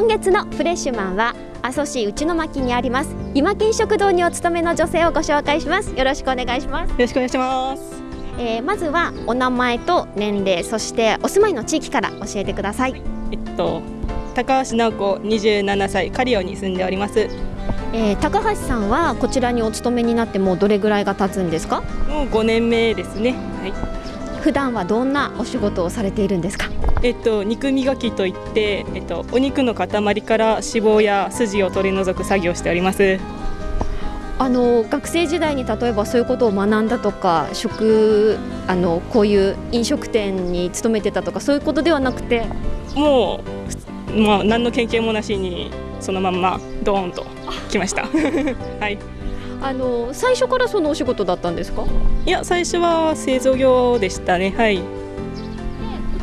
今月のフレッシュマンは阿蘇市内巻にあります今金食堂にお勤めの女性をご紹介します。よろしくお願いします。よろしくお願いします。えー、まずはお名前と年齢そしてお住まいの地域から教えてください。えっと高橋直子27歳カリオに住んでおります。えー、高橋さんはこちらにお勤めになってもうどれぐらいが経つんですか？もう5年目ですね。はい普段はどんなお仕事をされているんですか？えっと肉磨きといって、えっと、お肉の塊から脂肪や筋を取り除く作業をしております。あの学生時代に例えばそういうことを学んだとか食あのこういう飲食店に勤めてたとかそういうことではなくて？もう、まあ、何の経験もなしにそのまんまドーンと来ました。はいあの最初からそのお仕事だったんですか？いや最初は製造業でしたね。はい。こ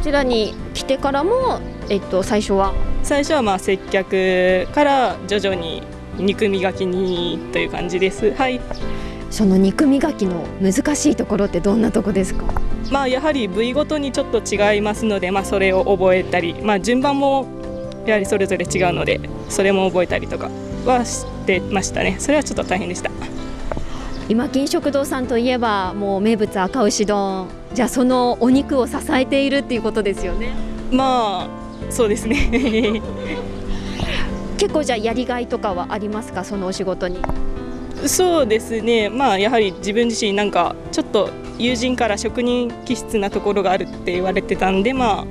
ちらに来てからも、えっと、最初は？最初はまあ接客から徐々に肉磨きにという感じです。はい。その肉磨きの難しいところってどんなとこですか？まあやはり部位ごとにちょっと違いますので、まあ、それを覚えたり、まあ、順番もやはりそれぞれ違うのでそれも覚えたりとかはしてましたね。それはちょっと大変でした今金食堂さんといえばもう名物赤牛丼。じゃあそのお肉を支えているっていうことですよね。まあそうですね。結構じゃあやりがいとかはありますか？そのお仕事に。そうですね。まあやはり自分自身なんかちょっと友人から職人気質なところがあるって言われてたんでま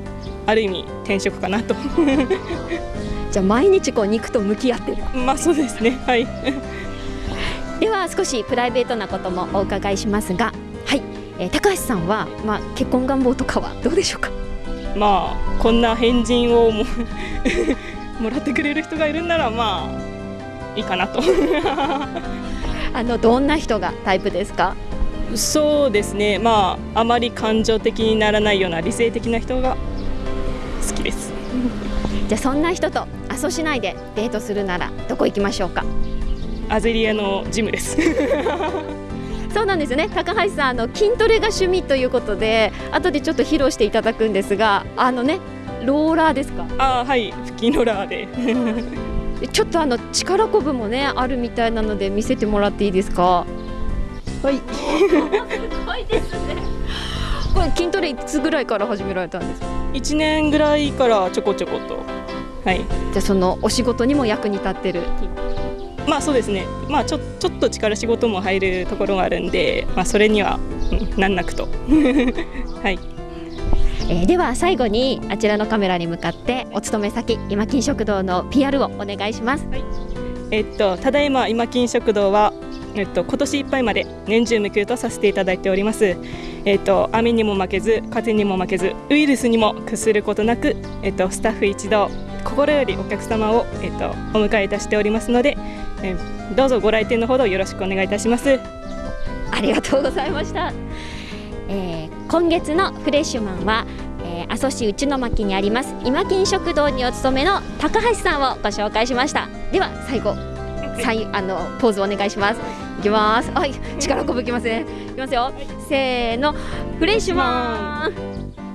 あある意味転職かなと。じゃあ毎日こう肉と向き合ってる。まあそうですね。はいでは少しプライベートなこともお伺いしますがはい、えー、高橋さんは、まあ、結婚願望とかはどうでしょうか？まあこんな変人をも もらってくれる人がいるんならまあいいかなと。あのどんな人がタイプですか？そうですね。まああまり感情的にならないような理性的な人が好きです。じゃあそんな人と阿蘇市内でデートするならどこ行きましょうか？アゼリアのジムです。そうなんですよね。高橋さんあの筋トレが趣味ということで後でちょっと披露していただくんですがあのねローラーですか？あはい。腹筋ローラーで。ちょっとあの力こぶもねあるみたいなので見せてもらっていいですか？はい。すごいですねこれ筋トレいつぐらいから始められたんですか？1年ぐらいからちょこちょこと。はい。じゃあそのお仕事にも役に立ってるまあそうですねまあちょちょっと力仕事も入るところがあるんでまあそれには、うん、なんなくと はいえー、では最後にあちらのカメラに向かってお勤め先今金食堂の PR をお願いします。はい、えっとただいま今金食堂はえっと今年いっぱいまで年中無休とさせていただいております。えっと雨にも負けず風にも負けずウイルスにも屈することなくえっとスタッフ一同心よりお客様をえっとお迎えいたしておりますので、えどうぞご来店のほどよろしくお願いいたします。ありがとうございました。えー、今月のフレッシュマンは、えー、阿蘇市内巻にあります今金食堂にお勤めの高橋さんをご紹介しました。では最後最あのポーズお願いします。いきます。はい力こぶきますねいきますよ。せーのフレッシュマン